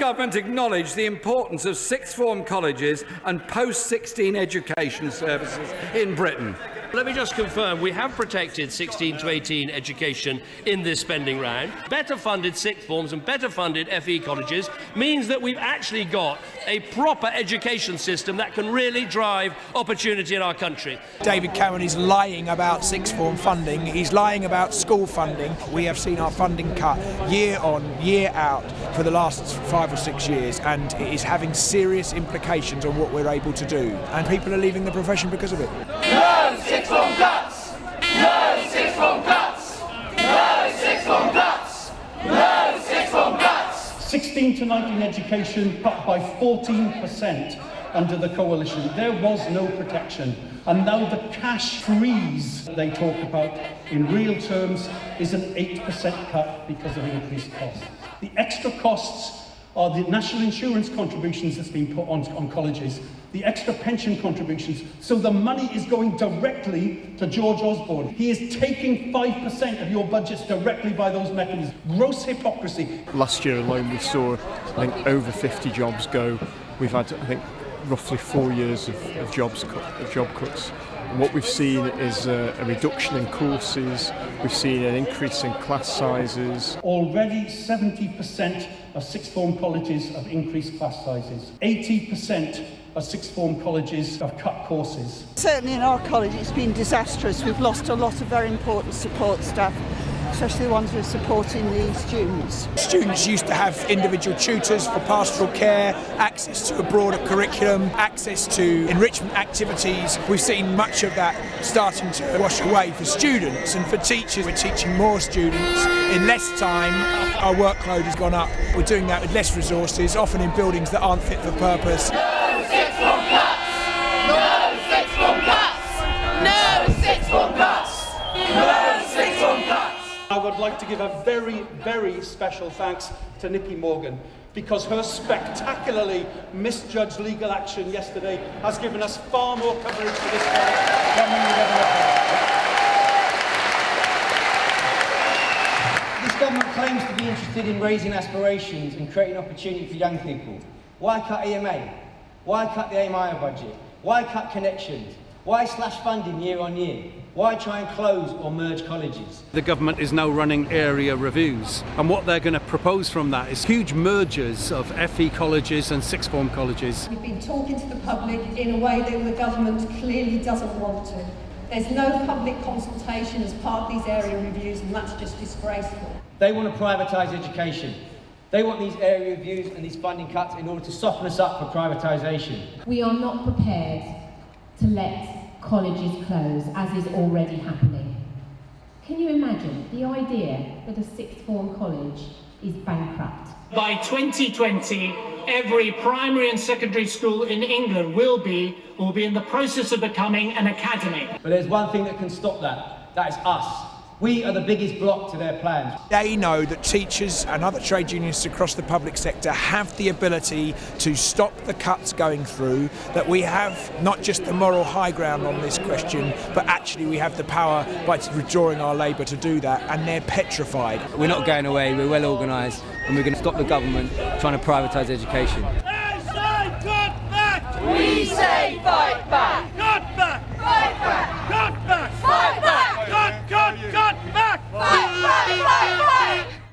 Government acknowledge the importance of sixth form colleges and post 16 education services in Britain? Let me just confirm, we have protected 16 to 18 education in this spending round. Better funded sixth forms and better funded FE colleges means that we've actually got a proper education system that can really drive opportunity in our country. David Cameron is lying about sixth form funding, he's lying about school funding. We have seen our funding cut year on, year out for the last five or six years and it is having serious implications on what we're able to do. And people are leaving the profession because of it. No six form cuts! No six form cuts! No six form cuts! No six form cuts! 16 to 19 education cut by 14% under the coalition. There was no protection. And now the cash freeze they talk about in real terms is an 8% cut because of increased costs. The extra costs are the national insurance contributions that's been put on, on colleges, the extra pension contributions. So the money is going directly to George Osborne. He is taking 5% of your budgets directly by those mechanisms. Gross hypocrisy. Last year alone we saw, I think, over 50 jobs go. We've had, I think, roughly four years of, of jobs of job cuts. And what we've seen is a, a reduction in courses, we've seen an increase in class sizes. Already 70% of sixth form colleges have increased class sizes. 80% of sixth form colleges have cut courses. Certainly in our college it's been disastrous. We've lost a lot of very important support staff especially the ones who are supporting the students. Students used to have individual tutors for pastoral care, access to a broader curriculum, access to enrichment activities. We've seen much of that starting to wash away for students and for teachers. We're teaching more students in less time. Our workload has gone up. We're doing that with less resources, often in buildings that aren't fit for purpose. Like to give a very, very special thanks to Nicky Morgan because her spectacularly misjudged legal action yesterday has given us far more coverage for this case than we would ever have. This government claims to be interested in raising aspirations and creating opportunity for young people. Why cut EMA? Why cut the AMI budget? Why cut Connexions? Why slash funding year on year? Why try and close or merge colleges? The government is now running area reviews and what they're going to propose from that is huge mergers of FE colleges and sixth form colleges. We've been talking to the public in a way that the government clearly doesn't want to. There's no public consultation as part of these area reviews and that's just disgraceful. They want to privatise education. They want these area reviews and these funding cuts in order to soften us up for privatisation. We are not prepared to let colleges close, as is already happening. Can you imagine the idea that a sixth form college is bankrupt? By 2020, every primary and secondary school in England will be, will be in the process of becoming an academy. But there's one thing that can stop that. That is us. We are the biggest block to their plans. They know that teachers and other trade unionists across the public sector have the ability to stop the cuts going through, that we have not just the moral high ground on this question, but actually we have the power by withdrawing our labour to do that, and they're petrified. We're not going away, we're well organised, and we're going to stop the government trying to privatise education. We say fight back!